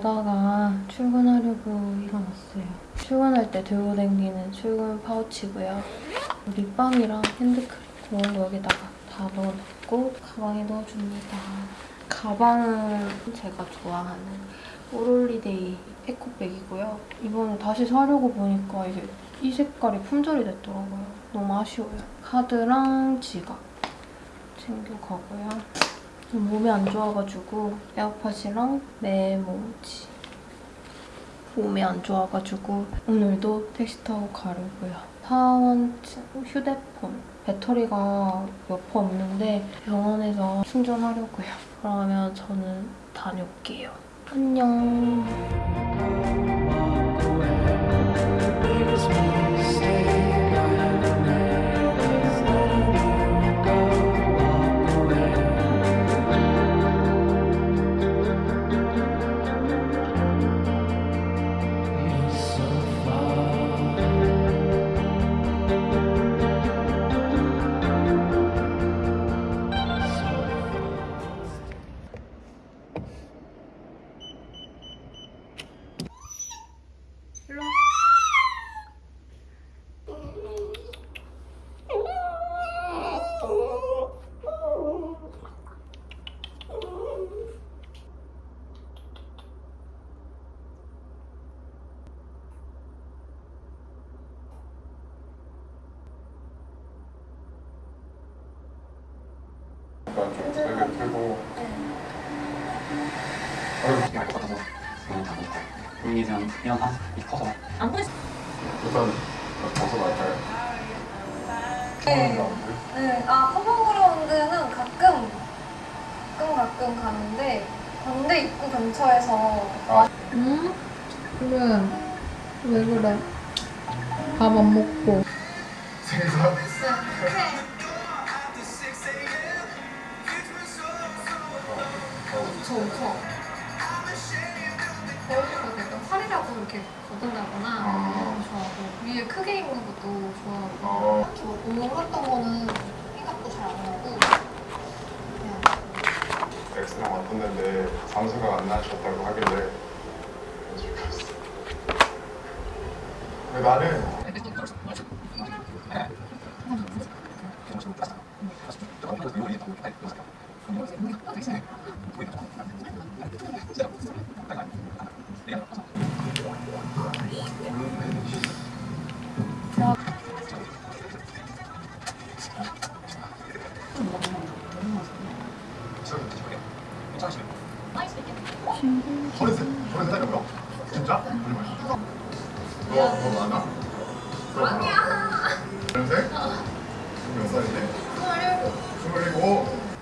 자다가 출근하려고 일어났어요. 출근할 때 들고 다니는 출근 파우치고요. 립밤이랑 핸드크림 거 여기다가 다 넣어놓고 가방에 넣어줍니다. 가방은 제가 좋아하는 오롤리데이 에코백이고요. 이번에 다시 사려고 보니까 이게 이 색깔이 품절이 됐더라고요. 너무 아쉬워요. 카드랑 지갑 챙겨가고요. 좀 몸이 안 좋아가지고 에어팟이랑 메모지 몸이 안 좋아가지고 오늘도 택시 타고 가려고요. 사원 휴대폰 배터리가 몇 퍼 없는데 병원에서 충전하려고요. 그러면 저는 다녀올게요. 안녕. 좀 되게 들고 아이고 알것 같아서 그냥 아, 이 커서 안 보이 일단 벗어날까요? 네. 네, 아 커버그라운드는 가끔 가끔 가끔 가는데 광대 입구 근처에서 응? 그래. 왜 그래? 밥 안 먹고. 생 거울도 내가 살이라고 이렇게 걷는다거나 아. 좋아하고 위에 크게 입는 것도 좋아하고. 어, 저 오늘 했던 거는 생각도 잘 안 나고. 그냥 엑스랑 왔었는데 잠수가 안 나셨다고 하길래 근데 나는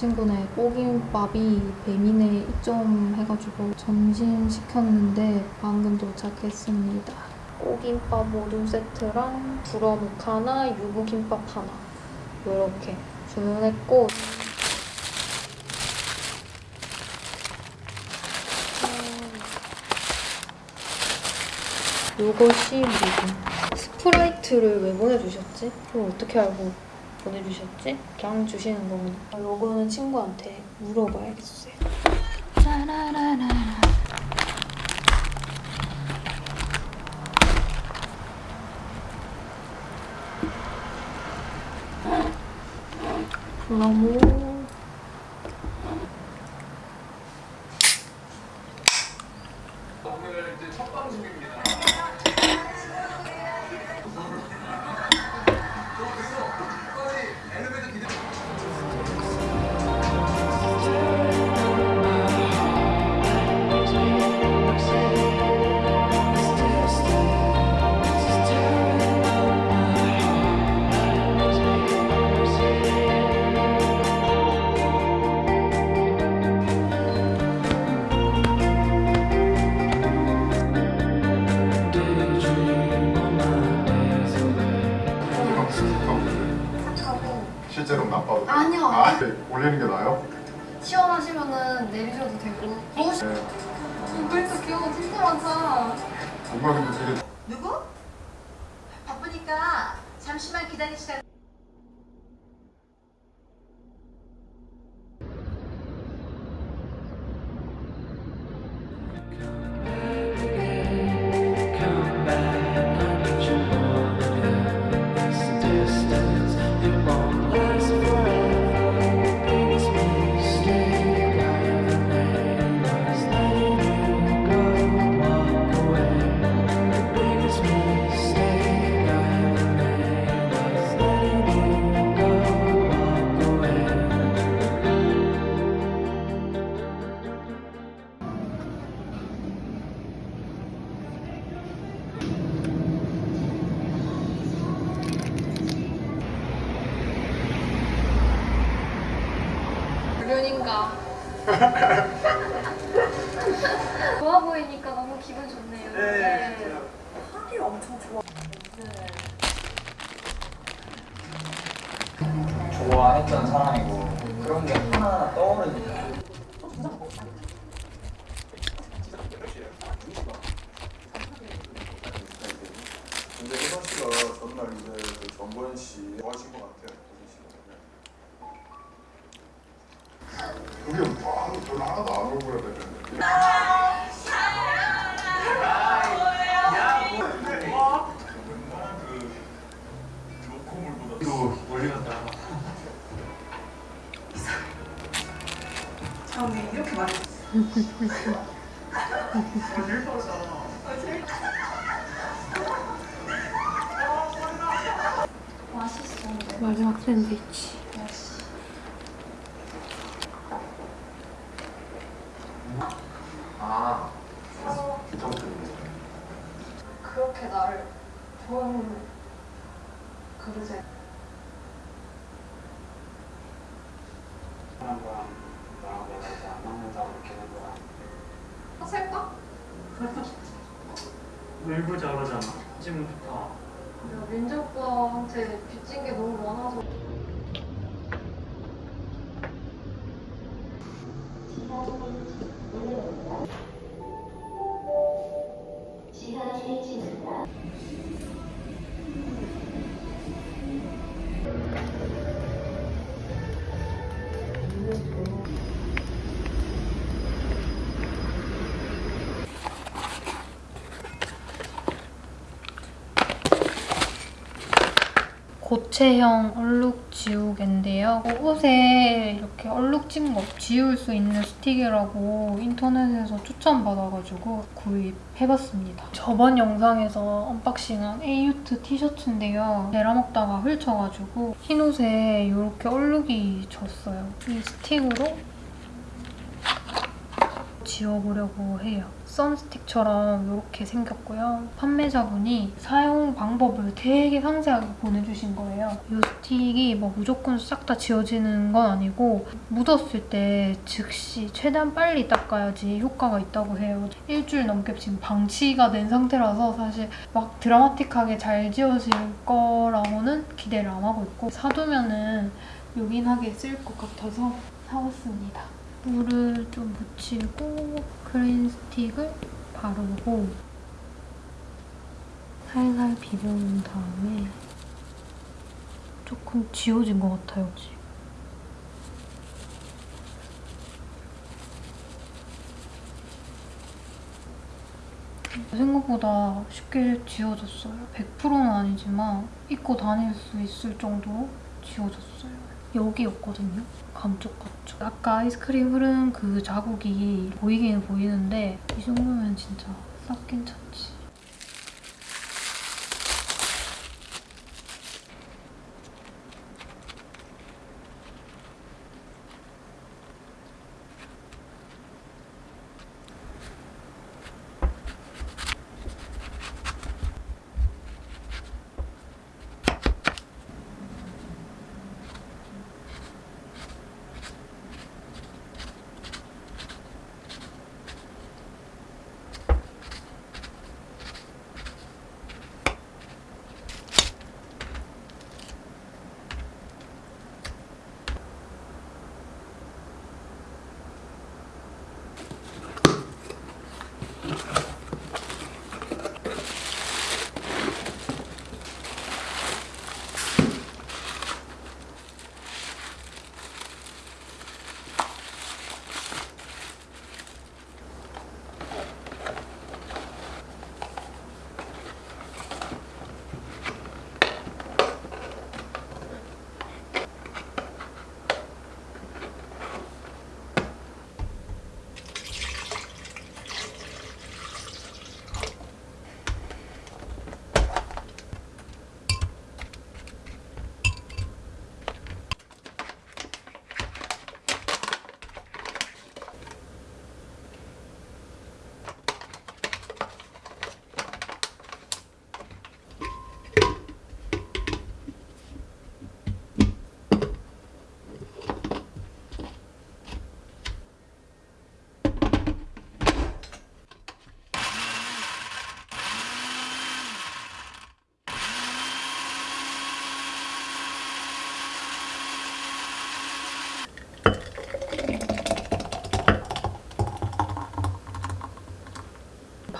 친구네 꼬김밥이 배민에 입점해가지고 점심 시켰는데 방금 도착했습니다. 꼬김밥 모둠 세트랑 불어묵 하나, 유부김밥 하나 이렇게 주문했고 음, 요것이 뭐고 스프라이트를 왜 보내주셨지? 그걸 어떻게 알고 보내주셨지? 그냥 주시는 거구나. 아, 요거는 친구한테 물어봐야겠어요. 짜라라라. 너무 귀여워 진짜 많다 정말 근데 되게 누구? 바쁘니까 잠시만 기다리시라. 좋네요 네. 좋아했던 사람이고 그런 게 하나하나 떠오르니까 근데 혜선 씨가 전날 이제 그 정보현 씨 마지막 샌드위치. 아, 그렇게 나를 좋아하는 그릇에 사람과 나랑 내가 이제 안 맞는다고 느끼는 거야 하실까? 울고 저러잖아. 지금부터. 내가 민지 오빠한테 빚진 게 너무 많아서 고체형 얼룩 지우개인데요. 옷에 이렇게 얼룩 진 거 지울 수 있는 스틱이라고 인터넷에서 추천받아가지고 구입해봤습니다. 저번 영상에서 언박싱한 에이유트 티셔츠인데요. 내라 먹다가 흘려가지고 흰 옷에 이렇게 얼룩이 졌어요. 이 스틱으로 지워보려고 해요. 썬스틱처럼 이렇게 생겼고요. 판매자분이 사용 방법을 되게 상세하게 보내주신 거예요. 이 스틱이 뭐 무조건 싹 다 지워지는 건 아니고 묻었을 때 즉시 최대한 빨리 닦아야지 효과가 있다고 해요. 일주일 넘게 지금 방치가 된 상태라서 사실 막 드라마틱하게 잘 지워질 거라고는 기대를 안 하고 있고 사두면은 요긴하게 쓸 것 같아서 사왔습니다. 물을 좀 묻히고 크림 스틱을 바르고 살살 비벼준 다음에 조금 지워진 것 같아요, 지금. 생각보다 쉽게 지워졌어요. 100%는 아니지만 입고 다닐 수 있을 정도로 지워졌어요. 여기였거든요. 감쪽 같죠. 아까 아이스크림 흐른 그 자국이 보이기는 보이는데 이 정도면 진짜 싹 괜찮지.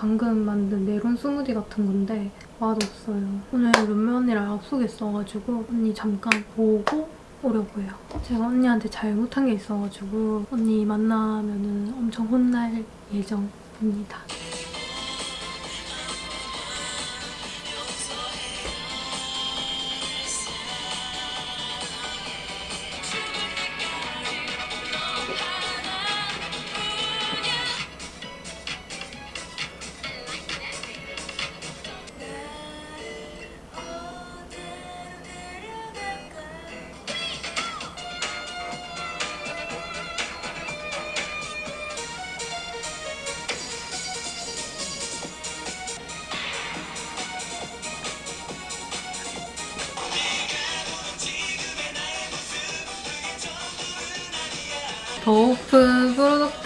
방금 만든 메론 스무디 같은 건데 맛없어요. 오늘 룸메 언니랑 약속 있어가지고 언니 잠깐 보고 오려고 해요. 제가 언니한테 잘못한 게 있어가지고 언니 만나면 은 엄청 혼날 예정입니다.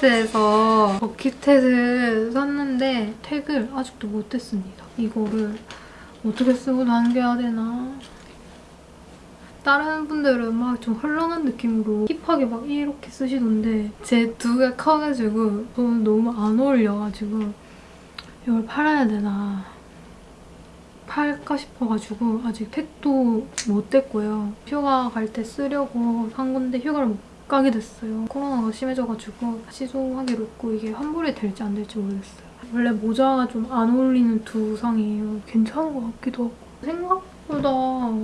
프로덕트에서 버킷햇을 샀는데 택을 아직도 못했습니다. 이거를 어떻게 쓰고 당겨야 되나 다른 분들은 막 좀 헐렁한 느낌으로 힙하게 막 이렇게 쓰시던데 제두개 커가지고 저는 너무 안 어울려가지고 이걸 팔아야 되나 팔까 싶어가지고 아직 택도 못 뗐고요. 휴가 갈 때 쓰려고 산 건데 휴가를 못 가게 됐어요. 코로나가 심해져가지고 시소하기로 했고 이게 환불이 될지 안 될지 모르겠어요. 원래 모자가 좀 안 어울리는 두상이에요. 괜찮은 것 같기도 하고 생각보다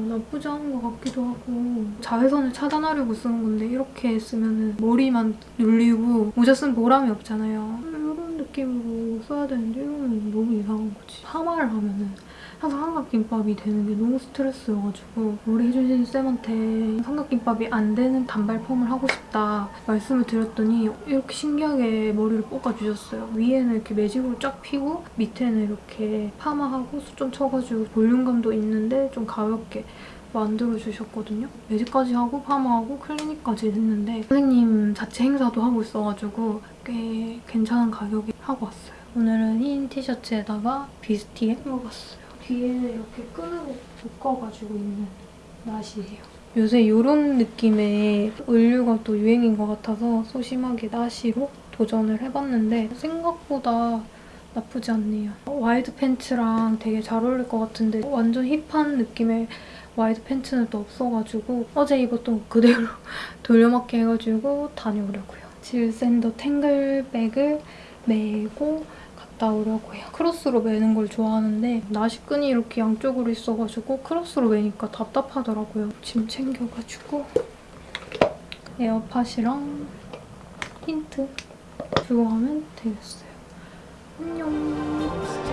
나쁘지 않은 것 같기도 하고 자외선을 차단하려고 쓰는 건데 이렇게 쓰면 머리만 눌리고 모자 쓴 보람이 없잖아요. 이런 느낌으로 써야 되는데 이러면 너무 이상한 거지. 파마를 하면 은 항상 삼각김밥이 되는 게 너무 스트레스여가지고 우리 해주신 쌤한테 삼각김밥이 안 되는 단발 펌을 하고 싶다 말씀을 드렸더니 이렇게 신기하게 머리를 볶아주셨어요. 위에는 이렇게 매직으로 쫙 피고 밑에는 이렇게 파마하고 수좀 쳐가지고 볼륨감도 있는데 좀 가볍게 만들어주셨거든요. 매직까지 하고 파마하고 클리닉까지 했는데 선생님 자체 행사도 하고 있어가지고 꽤 괜찮은 가격에 하고 왔어요. 오늘은 흰 티셔츠에다가 뷔스티에 입어봤어요. 뒤에는 이렇게 끈으로 묶어가지고 있는 나시예요. 요새 이런 느낌의 의류가 또 유행인 것 같아서 소심하게 나시로 도전을 해봤는데 생각보다 나쁘지 않네요. 와이드 팬츠랑 되게 잘 어울릴 것 같은데 완전 힙한 느낌의 와이드 팬츠는 또 없어가지고 어제 입었던 거 그대로 돌려막기 해가지고 다녀오려고요. Jil Sander Tangle백을 메고 갔다 오려고요. 크로스로 매는 걸 좋아하는데 나시끈이 이렇게 양쪽으로 있어가지고 크로스로 매니까 답답하더라고요. 짐 챙겨가지고 에어팟이랑 틴트 주고 가면 되겠어요. 안녕.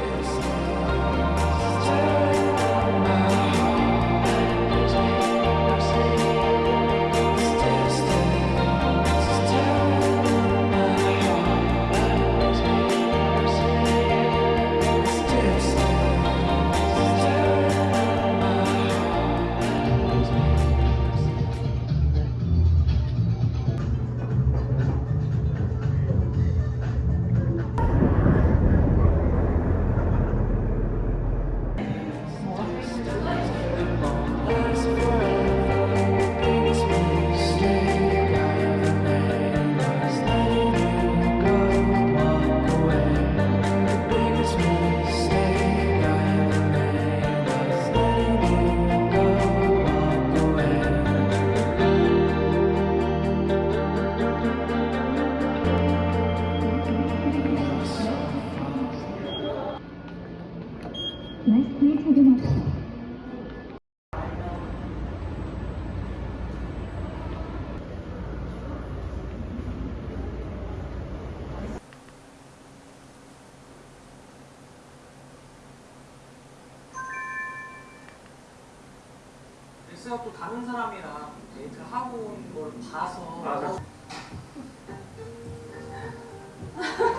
글쎄요 또 다른 사람이랑 데이트를 하고 온 걸 봐서 맞아.